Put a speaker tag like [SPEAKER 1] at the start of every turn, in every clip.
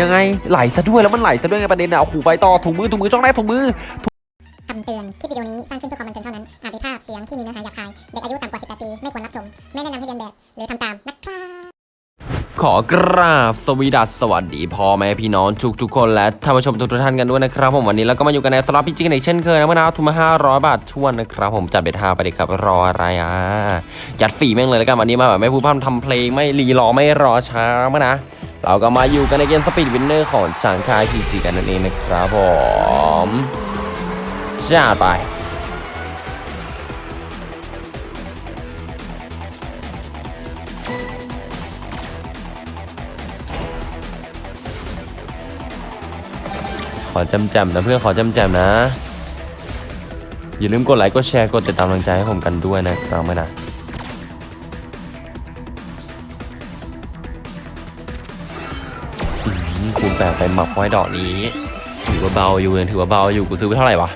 [SPEAKER 1] ยังไงไหลซะด้วยแล้วมันไหลซะด้วยไงประเด็นอะโอ้โหไปต่อถุงมือถุงมือช่องแรกถุงมือ
[SPEAKER 2] คำเตือนคลิปวิดีโอนี้สร้างขึ้นเพื่อความบันเทิงเท่านั้น อาจมีภาพเสียงที่มีเนื้อหาหยาบคาย เด็กอายุต่ำกว่า 18 ปี ไม่ควรรับชม ไม่แนะนำให้เรียนแบบ หรือทำตามนะครับ
[SPEAKER 1] ขอกราบสวีดัสสวัสดีพ่อแม่พี่น้องทุกทุกๆคนและท่านผู้ชมทุกๆท่านกันด้วยนะครับผมวันนี้เราก็มาอยู่กันในสล็อตพิจิกันอีกเช่นเคยนะเมื่อนาทุนมา500บาททวนนะครับผมจัดเบ็ดห้าไปเลยครับรออะไรอะยัดฝีแม่งเลยแล้วกันวันนี้มาแบบไม่พูดพร่ำทำเพลงไม่รีรอไม่รอช้ามานะ เราก็มาอยู่กันในเกม Speed Winner ของทางค่าย PG กันนั่นเองนะครับผมจ้าไปขอฉ่ำฉ่ำนะเพื่อนขอฉ่ำฉ่ำนะ อย่าลืมกดไลค์กดแชร์กดติดตามกำลังใจให้ผมกันด้วยนะครับไม่นะ คูณแปดไปหมักไว้ดอกนี้ ถือว่าเบาอยู่ยังถือว่าเบาอยู่กูซื้อไปเท่าไหร่วะ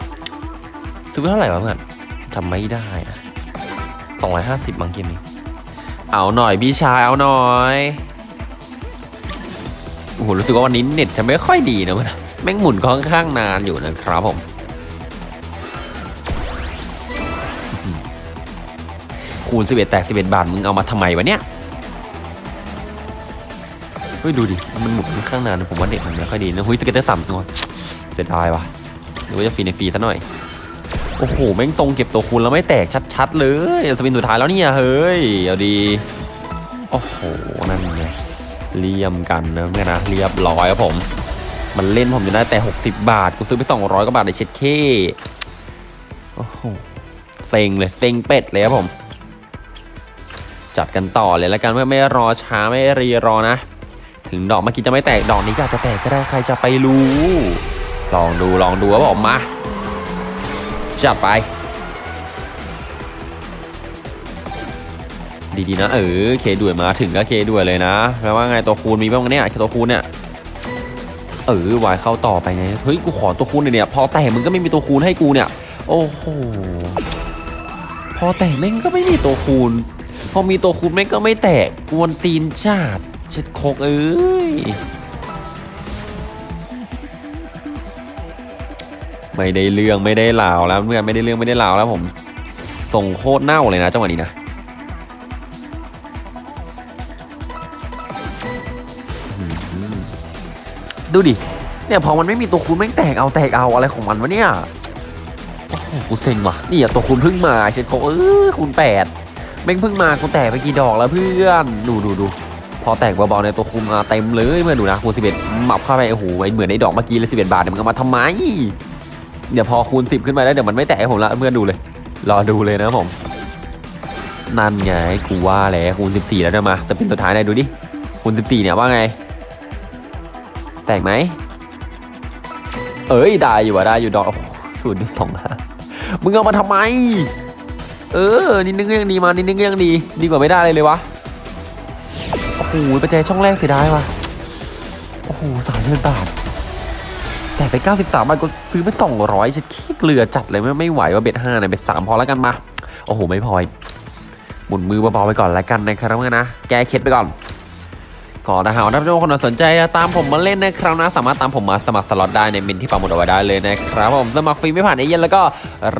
[SPEAKER 1] ซื้อไปเท่าไหร่วะเพื่อนจำไม่ได้นะสองร้อยห้าสิบบางเกมนี้เอาหน่อยพี่ชายเอาหน่อยโอ้โหรู้สึกว่าวันนี้เน็ตจะไม่ค่อยดีนะเพื่อนแม่งหมุนค่อนข้างนานอยู่นะครับผมคูณ11แตก11 บาท มึงเอามาทำไมวะเนี่ย เฮ้ยดูดิมันหมุนค่อนข้างนานผมว่าเด็กมันไม่ค่อยดีนะเฮ้ย scatter สามตัวเสียดายวะหรือว่าจะฟรีในฟรีซะหน่อยโอ้โหแม่งตรงเก็บตัวคูณแล้วไม่แตกชัดๆเลย spin สุดท้ายแล้วเนี่ยเฮ้ยเอาดีโอ้โหนั่นไงเลี่ยมกันนะเพื่อนนะเรียบร้อยครับผม มันเล่นผมจะได้แต่ 60 บาทกูซื้อไป 200กว่าบาทในเช็ดเข้โอ้โหเซ็งเลยเซ็งเป็ดเลยครับผม จัดกันต่อเลยแล้วกันเพื่อไม่รอช้าไม่รีรอนะ ถึงดอกเมื่อกี้จะไม่แตกดอกนี้ก็อาจจะแตกก็ได้ใครจะไปรู้ ลองดูลองดูครับผมมาจัดไป ดีๆนะเออเคด่วยมาถึงก็เคด่วยเลยนะแปลว่าไงตัวคูณมีบ้างเนี่ยตัวคูณเนี่ยเออวายเข้าต่อไปไงเฮ้ยกูขอตัวคูณหน่อยเนี่ยพอแต่มึงก็ไม่มีตัวคูณให้กูเนี่ย โอ้โหพอแต่แม่งก็ไม่มีตัวคูณพอมีตัวคูณแม่งก็ไม่แตกกวนตีนชาดเช็ดโคกเอ้ย ไม่ได้เรื่องไม่ได้ลาวแล้วเพื่อนไม่ได้เรื่องไม่ได้ลาวแล้วผม ส่งโคตรเน่าเลยนะจังหวะนี้นะดูดิ เนี่ยพอมันไม่มีตัวคูณแม่งแตกเอาแตกเอาอะไรของมันวะเนี่ยโอ้โหกูเซ็งว่ะนี่อะตัวคูณเพิ่งมาเช็ดโคเออคูณแปดแม่งเพิ่งมากูแตกไปกี่ดอกแล้วเพื่อน ดูดูดู พอแตกเบาๆในตัวคูณมาเต็มเลยเมื่อดูนะคูณสิบเอ็ดหมับเข้าไปโอ้โหเหมือนในดอกเมื่อกี้เลยสิบเอ็ดบาทเนี่ยมึงเอามาทำไมเดี๋ยวพอคูณสิบขึ้นไปแล้วเดี๋ยวมันไม่แตกผมละเพื่อนดูเลย รอดูเลยนะผม นั่นไงกูว่าแล้วคูณสิบสี่แล้วเนี่ยมาจะเป็นสุดท้ายไหนดูดิคูณสิบสี่เนี่ยว่าไง แตกไหมเอ้ยได้อยู่อะได้อยู่ดอกศูนย์สองห้ามึงเอามาทำไม เออนิดนึงก็ยังดีมานิดนึงก็ยังดี ดีกว่าไม่ได้เลยเลยวะ โอ้โหประแจช่องแรกเสียดายว่ะโอ้โหสามเดือนบาทแต่ไป 93 บาทก็ซื้อไป 200ฉันขี้เกลือจัดเลยไม่ไม่ไหวว่าเบ็ดห้าเนี่ยเบ็ดสามพอแล้วกันมา โอ้โห ไม่พอหมุนมือเบาๆไปก่อนแล้วกันนะครับเพื่อนนะ แก้เคล็ดไปก่อนก่อนนะฮะถ้าทุกคนสนใจตามผมมาเล่นนะครับนะ สามารถตามผมมาสมัครสล็อตได้ในเมนต์ที่ปักหมุดเอาไว้ได้เลยนะครับผมสมัครฟรีไม่ผ่านเอเย่นต์แล้วก็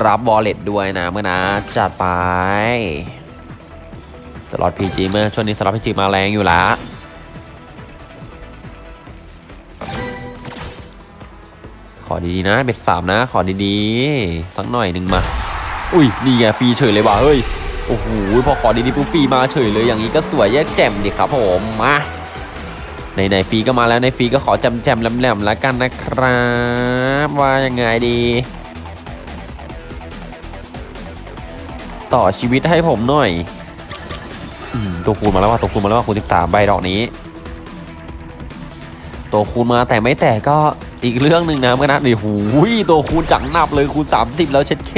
[SPEAKER 1] รับ wallet ด้วยนะเพื่อนนะจัดไป สล็อต PG เพื่อนช่วงนี้สล็อต PG มาแรงอยู่ละขอดีๆนะ bet สามนะ ขอดีๆสักหน่อยหนึ่งมา อุ้ยนี่ไงฟรีเฉยเลยว่ะเฮ้ยโอ้โหพอขอดีๆปุ๊บฟรีมาเฉยเลยอย่างนี้ก็สวยแยกแจ่มดิครับผมมาในในฟรีก็มาแล้วในฟรีก็ขอจำแจมๆแหลมๆแล้วกันนะครับ ว่ายังไงดี ต่อชีวิตให้ผมหน่อย ตัวคูณมาแล้วว่าตัวคูณมาแล้วว่าคูณ13ใบดอกนี้ ตัวคูณมาแต่ไม่แต่ก็อีกเรื่องหนึ่งนะเมื่อนะนี่หูยตัวคูณจังนับเลยคูณ30แล้วเช็ดเค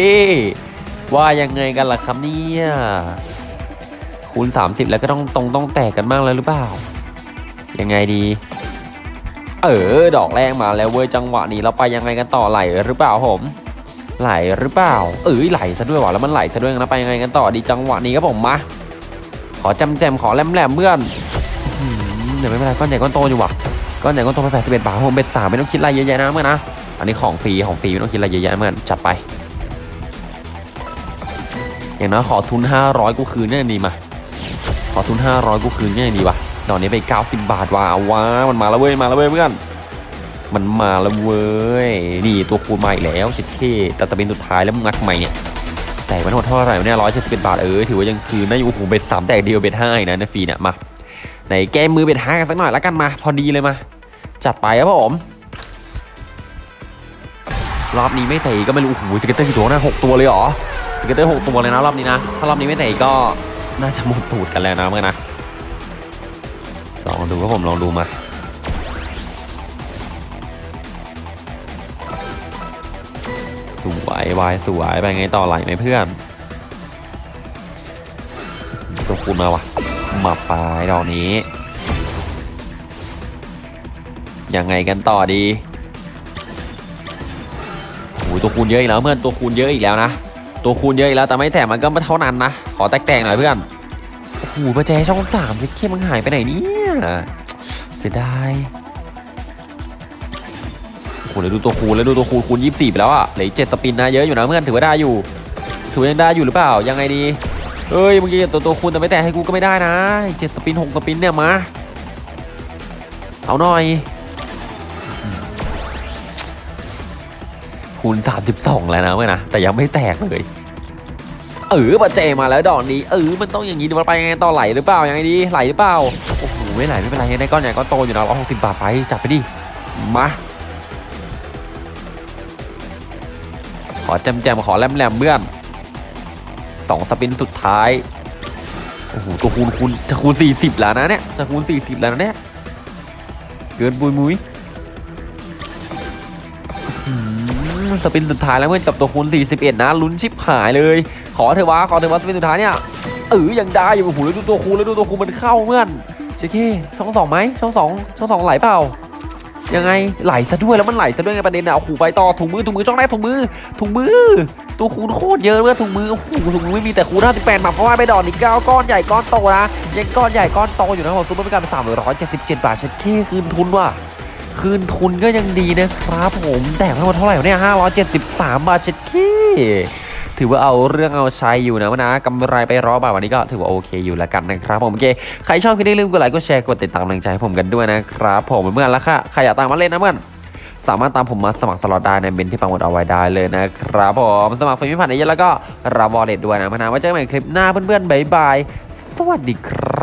[SPEAKER 1] ว่ายังไงกันล่ะครับเนี่ยคูณ30แล้วก็ต้องตรงต้องแตกกันมากแล้วหรือเปล่า ยังไงดี เออ ดอกแรกมาแล้วเว้ยจังหวะนี้เราไปยังไงกันต่อไหลหรือเปล่าผมไหลหรือเปล่า เอ้ยไหลซะด้วยว่ะแล้วมันไหลซะด้วยนะไปยังไงกันต่อดีจังหวะนี้ครับผมมา ขอจำแจมขอแหลมแหลมเพื่อนเดี๋ยวไม่เป็นไรก้อนใหญ่ก้อนโตอยู่ว่ะก้อนใหญ่ก้อนโตไปแปดสิบเอ็ดบาทผมเบ็ดสามไม่ต้องคิดอะไรเยอะแยะนะเมื่อนนะอันนี้ของฟรีของฟรีไม่ต้องคิดอะไรเยอะแยะเมื่อนจัดไปอย่างน้อยขอทุน 500 กูคืนเนี่ยดีมา ขอทุน 500 กูคืนเนี่ยดีวะดอกนี้ไป 90 บาทว่ะเอาว้ามันมาแล้วเว้ย มาแล้วเว้ยเพื่อน มันมาแล้วเว้ย นี่ตัวคูณมาอีกแล้วชิดเท่แต่ตะเป็นสุดท้ายแล้วมึงงัดทำไมเนี่ย แตกไปทั้งหมดเท่าไหร่เนี่ยร้อยเจ็ดสิบเอ็ดบาทเออถือว่ายังคืนได้อยู่โอ้โห bet สามแตกเดียว bet ห้าอีกนะในฟรีเนี่ยมาไหนแก้มือ bet ห้ากันสักหน่อยแล้วกันมา พอดีเลยมา จัดไปครับผมรอบนี้ไม่แตกก็ไม่รู้โอ้โห scatter กี่ตัวนะหกตัวเลยเหรอ scatter หกตัวเลยนะรอบนี้นะถ้ารอบนี้ไม่แตกก็น่าจะหมดตูดกันแล้วนะเพื่อนนะลองดูครับผมลองดูมา วยวายสวยไปไงต่อไหลไหมเพื่อนตัวคูณมาวะมาปลายดอกนี้ ยังไงกันต่อดีโอ้ตัวคูณเยอะอีกแล้วเพื่อนตัวคูณเยอะอีกแล้วนะตัวคูณเยอะอีกแล้วแต่ไม่แต่มันก็ไม่เท่านั้นนะขอแตกๆหน่อยเพื่อนโอ้โหประแจช่องสามเข้มมันหายไปไหนเนี่ยเสียดาย โอ้โหแล้วดูตัวคูณแล้วดูตัวคูณคูณยี่สิบสี่ไปแล้วอะเหลือเจ็ดสปินนะเยอะอยู่นะเพื่อนถือว่าได้อยู่ ถือว่ายังได้อยู่หรือเปล่ายังไงดีเอ้ยเมื่อกี้ตัวตัวคูณแต่ไม่แต่ให้กูก็ไม่ได้นะเจ็ดสปินหกสปินเนี่ยมาเอาหน่อยคูณ32 แล้วนะเว้ยนะแต่ยังไม่แตกเลยเออปัจเจมาแล้วดอกนี้เออมันต้องอย่างนี้ดูมันไปยังไงต่อไหลหรือเปล่ายังไงดีไหลหรือเปล่าโอ้โหไม่ไหลไม่เป็นไรยังได้ก้อนใหญ่ก้อนโตอยู่นะร้อยหกสิบบาทไปจับไปดิมา อแจมแจมๆขอแลมแลมๆเบื้อนสองสปินสุดท้าย โอ้โหตัวคูณคูณจะคูณ40แล้วนะเนี่ย จะคูณ40แล้วนะเนี่ย เกินบุยมุยสปินสุดท้ายแล้วเมื่อนกับตัวคูณ41นะลุ้นชิบหายเลย ขอเถอะวะขอเถอะวะสปินสุดท้ายเนี่ยเออยังได้อยู่โอ้โหแล้วดูตัวคูณแล้วดูตัวคูณมันเข้าเมื่อนเจ๊เคช่องสองไหมช่องสองช่องสองไหลเปล่า ยังไงไหลซะด้วยแล้วมันไหลซะด้วยไงประเด็นอะโอ้โหไปต่อถุงมือถุงมือช่องแรกถุงมือถุงมือ ตัวคูณโคตรเยอะเมื่อถุงมือโอ้โหถุงมือไม่มีแต่คูณ58มาเพราะว่าไปดอกนี้เก้าก้อนใหญ่ก้อนโตนะยังก้อนใหญ่ก้อนโตอยู่นะผมซุปเปอร์เป็นการเป็น377บาทเช็ดเคคืนทุนว่ะคืนทุนก็ยังดีนะครับผมแต่ทั้งหมดเท่าไหร่เนี่ย573บสามบาทเช็ดขี้ ถือว่าเอาเรื่องเอาใช้อยู่นะวะนะกำไรไปร้อยบาทวันนี้ก็ถือว่าโอเคอยู่แล้วกันนะครับผมโอเคใครชอบคลิปนี้ลืมกดไลค์กดแชร์กดติดตามกำลังใจให้ผมกันด้วยนะครับผมเพื่อนแล้วค่ะใครอยากตามมาเล่นนะเพื่อนสามารถตามผมมาสมัครสล็อตได้ในเมนต์ที่ปักหมุดเอาไว้ได้เลยนะครับผมสมัครฟรีไม่ผ่านเอเย่นต์แล้วก็รับ wallet ด้วยนะเพื่อนนะไว้เจอกันใหม่คลิปหน้าเพื่อนๆบ๊ายบายสวัสดีครับ